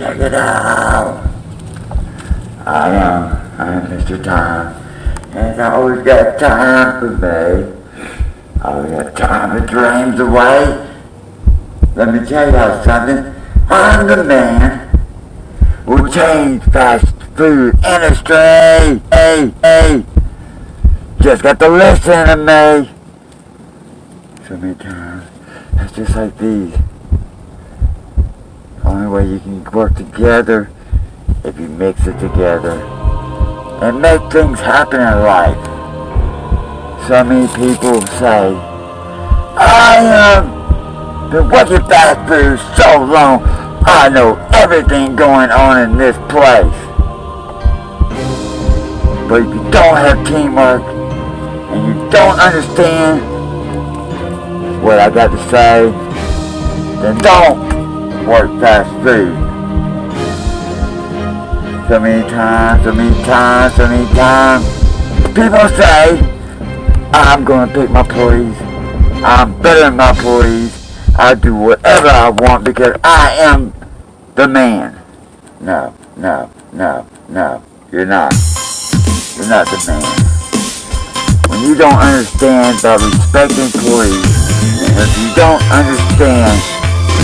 Check it out. I am, I'm Mr. Time. And I always got time for me. I always got time to dreams away. Let me tell y'all something. I'm the man who changed fast food industry. Hey, hey. Just got to listen to me. So many times. It's just like these. Only way you can work together if you mix it together and make things happen in life. So many people say, I am been working fast food so long, I know everything going on in this place. But if you don't have teamwork and you don't understand what I got to say, then don't work fast food. So many times, so many times, so many times. People say, I'm gonna pick my employees. I'm better than my employees. I do whatever I want because I am the man. No, no, no, no. You're not. You're not the man. When you don't understand about respecting employees, if you don't understand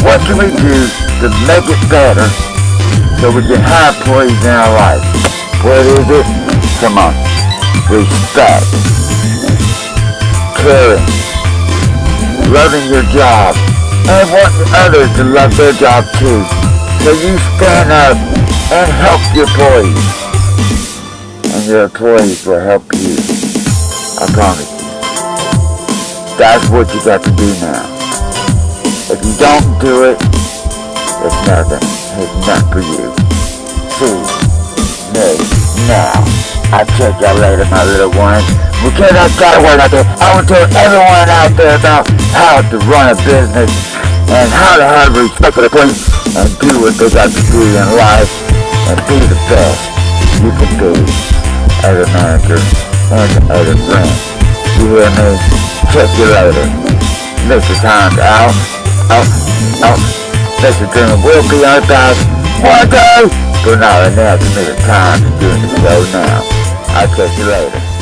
what can we do to make it better so we can have employees in our life? What is it? Come on. Respect. Caring. Loving your job. And wanting others to love their job too. So you stand up and help your employees. And your employees will help you. I promise you. That's what you got to do now. If you don't do it, it's nothing. It's not for you. See me now. I'll check y'all later, my little ones. Because I got word out there, I want to tell everyone out there about how to run a business and how to have respect for the place and do what they got to do in life and be the best you can be as a manager and as a friend. You hear me? Check you later. Mr. Time's out oh, oh, Mr. Dreamer will be time one day, but not enough to make a time to do the show now. I'll catch you later.